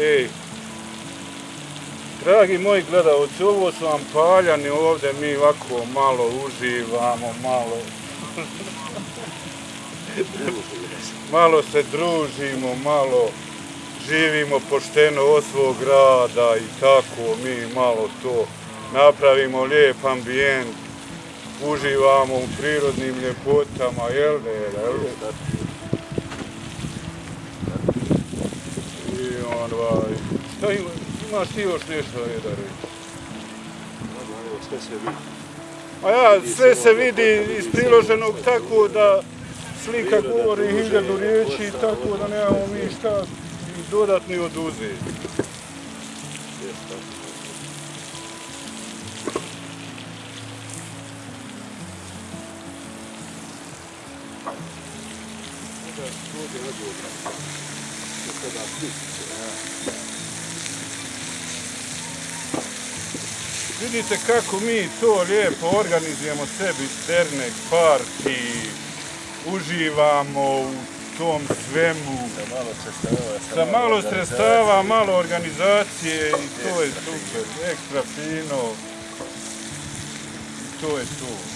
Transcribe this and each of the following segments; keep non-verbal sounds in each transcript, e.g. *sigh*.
Ej, dragi moji gledalci, ovo su vam paljani ovde, mi ovako malo uživamo, malo... *laughs* malo se družimo, malo živimo pošteno od svog grada i tako mi malo to napravimo lijep ambijent, uživamo u prirodnim ljepotama, jel ne, jel? Ne? Onaj, ovaj, šta ima, imaš ti još nešto da reći? Sve se vidi. A ja, sve se vidi iz priloženog tako da slika govori hiljadu riječi tako da nemamo mi šta dodatni oduzeti. Vidite kako mi to lijepo organizujemo sebi dernek, parti, uživamo u tom svemu. Sa malo sredstava. Sa malo sredstava, malo organizacije i to je super, ekstra fino. I to je to.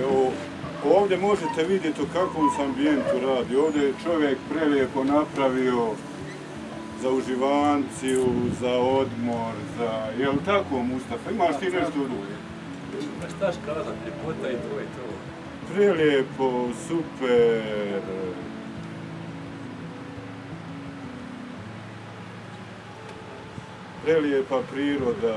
Evo, ovdje možete vidjeti u kakvom se ambijentu radi. Ovdje je čovjek prelijepo napravio za uživanciju, za odmor, za... Je li tako, Mustafa? Imaš ti nešto od Ma šta škazat, ljepota i to i to. Prelijepo, super. Prelijepa priroda.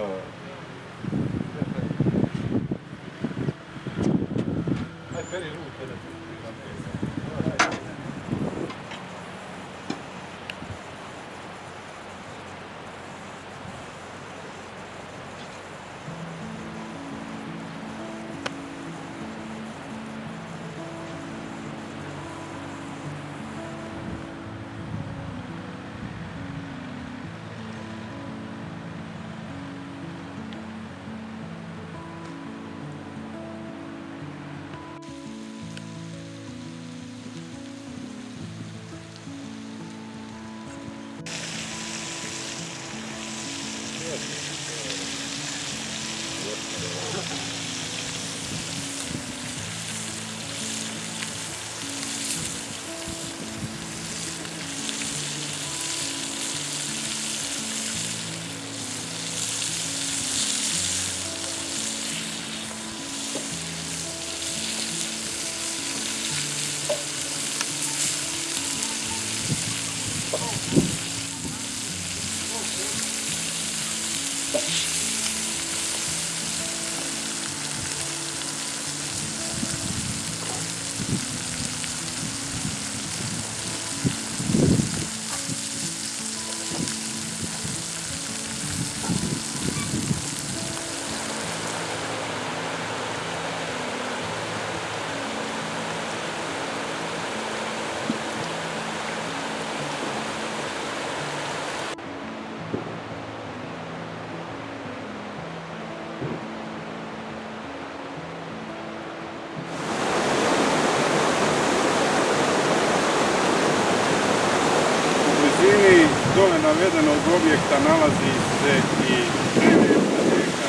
Dole navedenog objekta nalazi se i prelijepa rijeka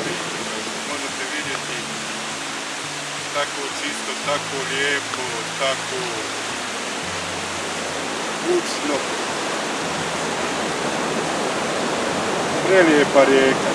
Možete vidjeti tako čisto, tako lijepo, tako bučno. Prelijepa rijeka.